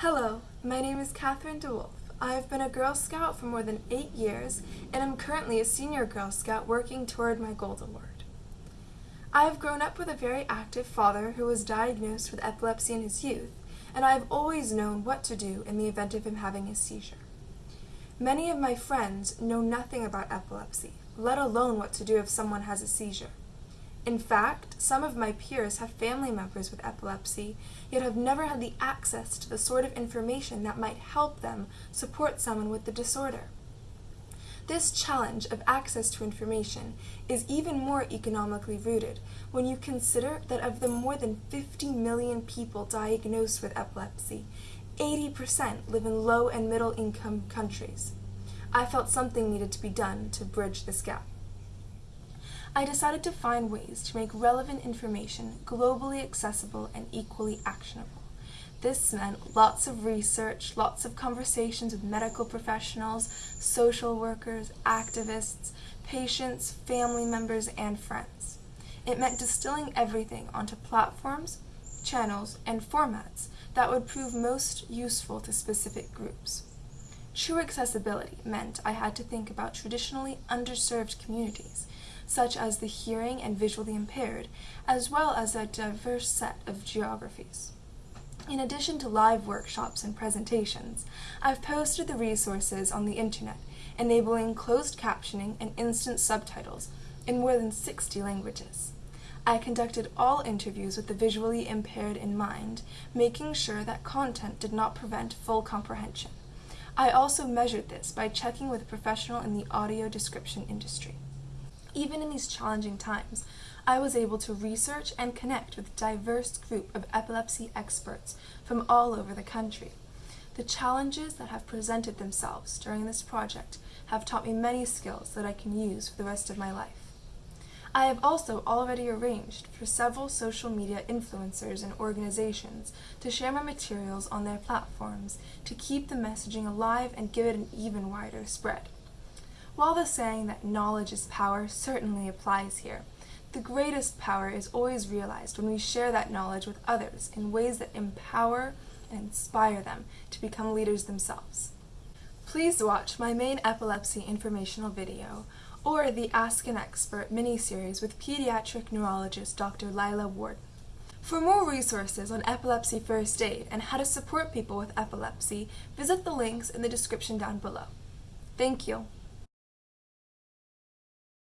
Hello, my name is Katherine DeWolf. I have been a Girl Scout for more than eight years and I'm currently a senior Girl Scout working toward my Gold Award. I have grown up with a very active father who was diagnosed with epilepsy in his youth, and I have always known what to do in the event of him having a seizure. Many of my friends know nothing about epilepsy, let alone what to do if someone has a seizure. In fact, some of my peers have family members with epilepsy, yet have never had the access to the sort of information that might help them support someone with the disorder. This challenge of access to information is even more economically rooted when you consider that of the more than 50 million people diagnosed with epilepsy, 80% live in low and middle income countries. I felt something needed to be done to bridge this gap. I decided to find ways to make relevant information globally accessible and equally actionable. This meant lots of research, lots of conversations with medical professionals, social workers, activists, patients, family members, and friends. It meant distilling everything onto platforms, channels, and formats that would prove most useful to specific groups. True accessibility meant I had to think about traditionally underserved communities such as the hearing and visually impaired, as well as a diverse set of geographies. In addition to live workshops and presentations, I've posted the resources on the internet, enabling closed captioning and instant subtitles in more than 60 languages. I conducted all interviews with the visually impaired in mind, making sure that content did not prevent full comprehension. I also measured this by checking with a professional in the audio description industry. Even in these challenging times, I was able to research and connect with a diverse group of epilepsy experts from all over the country. The challenges that have presented themselves during this project have taught me many skills that I can use for the rest of my life. I have also already arranged for several social media influencers and organizations to share my materials on their platforms to keep the messaging alive and give it an even wider spread. While the saying that knowledge is power certainly applies here, the greatest power is always realized when we share that knowledge with others in ways that empower and inspire them to become leaders themselves. Please watch my main epilepsy informational video or the Ask an Expert mini-series with pediatric neurologist Dr. Lila Ward. For more resources on epilepsy first aid and how to support people with epilepsy, visit the links in the description down below. Thank you.